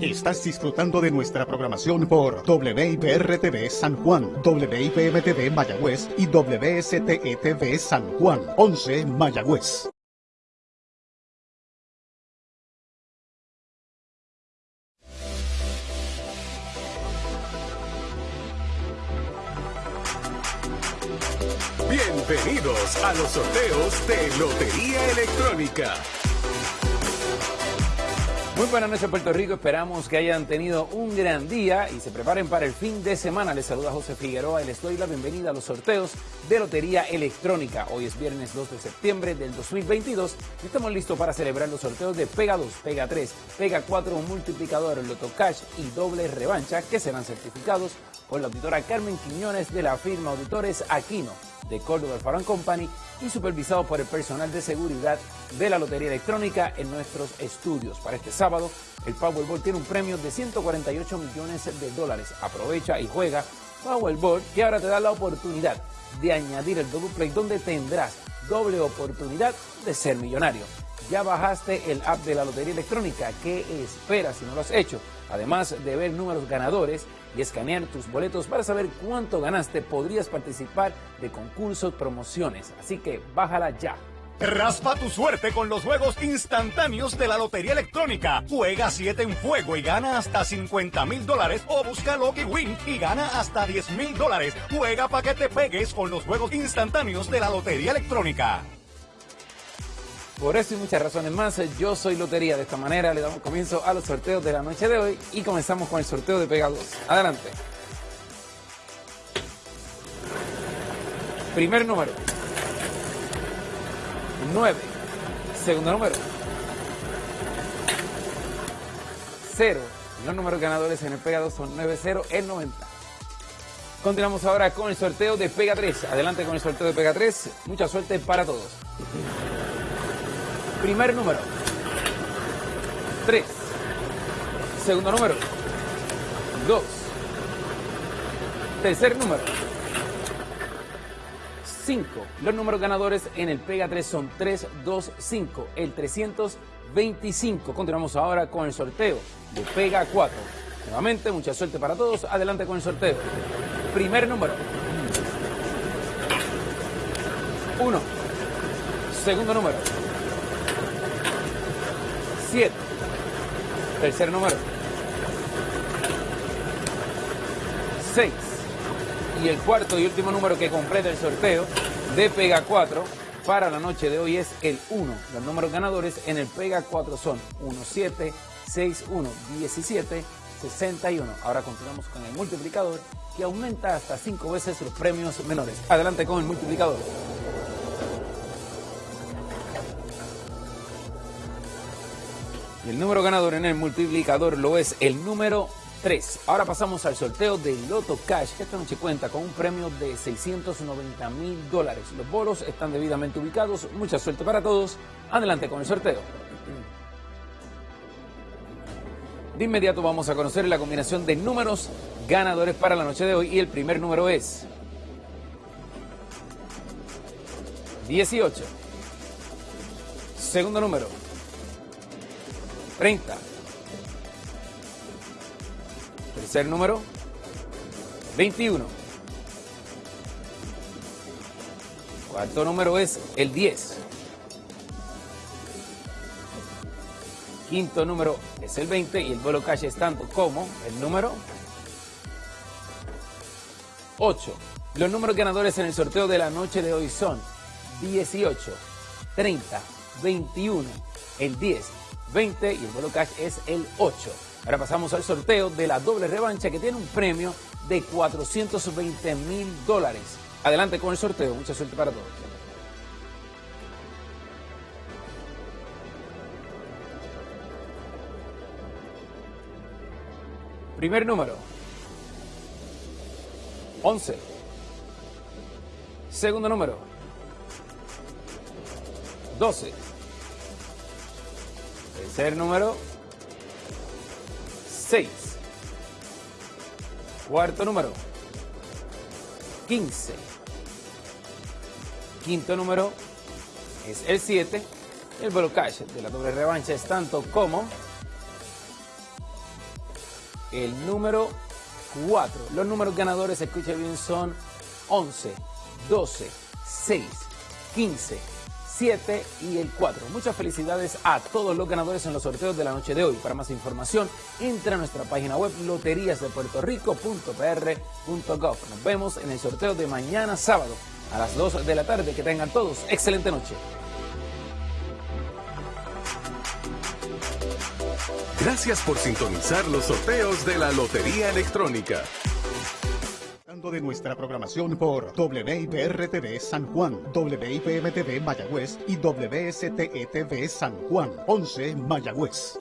Estás disfrutando de nuestra programación por WIPR-TV San Juan, WIPM-TV Mayagüez y WSTE-TV San Juan, 11 Mayagüez. Bienvenidos a los sorteos de Lotería Electrónica. Muy buenas noches Puerto Rico, esperamos que hayan tenido un gran día y se preparen para el fin de semana. Les saluda José Figueroa y les doy la bienvenida a los sorteos de Lotería Electrónica. Hoy es viernes 2 de septiembre del 2022 y estamos listos para celebrar los sorteos de Pega 2, Pega 3, Pega 4, Multiplicador, Loto Cash y Doble Revancha que serán certificados por la auditora Carmen Quiñones de la firma Auditores Aquino de Córdoba Farm Company y supervisado por el personal de seguridad de la Lotería Electrónica en nuestros estudios. Para este sábado, el Powerball tiene un premio de 148 millones de dólares. Aprovecha y juega Powerball, que ahora te da la oportunidad de añadir el double play donde tendrás doble oportunidad de ser millonario. Ya bajaste el app de la Lotería Electrónica. ¿Qué esperas si no lo has hecho? Además de ver números ganadores y escanear tus boletos para saber cuánto ganaste, podrías participar de concursos, promociones. Así que bájala ya. Raspa tu suerte con los juegos instantáneos de la Lotería Electrónica. Juega 7 en fuego y gana hasta 50 mil dólares o busca Lucky Win y gana hasta 10 mil dólares. Juega para que te pegues con los juegos instantáneos de la Lotería Electrónica. Por eso y muchas razones más, yo soy Lotería. De esta manera le damos comienzo a los sorteos de la noche de hoy y comenzamos con el sorteo de Pega 2. Adelante. Primer número. 9. Segundo número. 0. Los números ganadores en el Pega 2 son 9, 0, el 90. Continuamos ahora con el sorteo de Pega 3. Adelante con el sorteo de Pega 3. Mucha suerte para todos. Primer número. 3. Segundo número. 2. Tercer número. 5. Los números ganadores en el Pega 3 son 3, 2, 5. El 325. Continuamos ahora con el sorteo de Pega 4. Nuevamente, mucha suerte para todos. Adelante con el sorteo. Primer número. 1. Segundo número. 7. Tercer número. 6. Y el cuarto y último número que completa el sorteo de Pega 4 para la noche de hoy es el 1. Los números ganadores en el Pega 4 son 1, 7, 6, 1, 17, 61. Ahora continuamos con el multiplicador que aumenta hasta 5 veces los premios menores. Adelante con el multiplicador. Y el número ganador en el multiplicador lo es el número 3. Ahora pasamos al sorteo de Loto Cash, que esta noche cuenta con un premio de 690 mil dólares. Los bolos están debidamente ubicados. Mucha suerte para todos. Adelante con el sorteo. De inmediato vamos a conocer la combinación de números ganadores para la noche de hoy y el primer número es 18. Segundo número 30. Tercer número, 21. Cuarto número es el 10. Quinto número es el 20 y el vuelo cash es tanto como el número 8. Los números ganadores en el sorteo de la noche de hoy son 18, 30, 21, el 10, 20 y el vuelo cash es el 8. Ahora pasamos al sorteo de la doble revancha que tiene un premio de 420 mil dólares. Adelante con el sorteo, mucha suerte para todos. Primer número. 11. Segundo número. 12. Tercer número. 6. Cuarto número. 15. Quinto número es el 7. El cash de la doble revancha es tanto como el número 4. Los números ganadores, escuche bien, son 11, 12, 6, 15, 7 y el 4. Muchas felicidades a todos los ganadores en los sorteos de la noche de hoy. Para más información, entra a nuestra página web loteriasdepuertorico.pr.gov. Nos vemos en el sorteo de mañana sábado a las 2 de la tarde. Que tengan todos excelente noche. Gracias por sintonizar los sorteos de la Lotería Electrónica de nuestra programación por WIPR-TV San Juan, WIPM-TV Mayagüez y WSTETV San Juan, 11 Mayagüez.